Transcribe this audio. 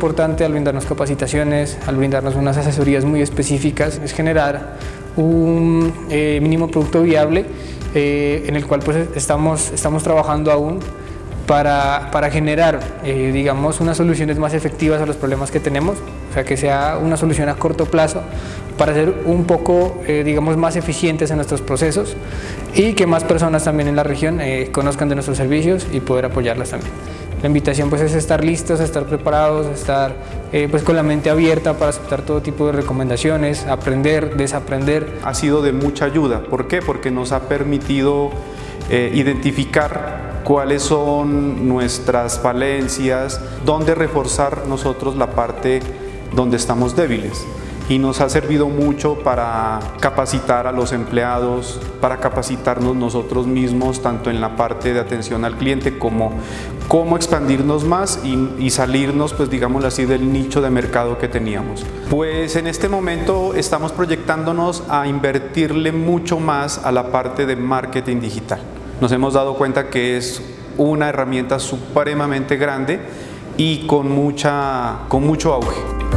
importante al brindarnos capacitaciones, al brindarnos unas asesorías muy específicas, es generar un eh, mínimo producto viable eh, en el cual pues estamos, estamos trabajando aún para, para generar, eh, digamos, unas soluciones más efectivas a los problemas que tenemos, o sea, que sea una solución a corto plazo para ser un poco, digamos, más eficientes en nuestros procesos y que más personas también en la región conozcan de nuestros servicios y poder apoyarlas también. La invitación pues es estar listos, estar preparados, estar pues con la mente abierta para aceptar todo tipo de recomendaciones, aprender, desaprender. Ha sido de mucha ayuda, ¿por qué? Porque nos ha permitido identificar cuáles son nuestras falencias, dónde reforzar nosotros la parte donde estamos débiles y nos ha servido mucho para capacitar a los empleados, para capacitarnos nosotros mismos, tanto en la parte de atención al cliente como cómo expandirnos más y, salirnos, pues digamos así, del nicho de mercado que teníamos. Pues en este momento estamos proyectándonos a invertirle mucho más a la parte de marketing digital nos hemos dado cuenta que es una herramienta supremamente grande y con, mucha, con mucho auge.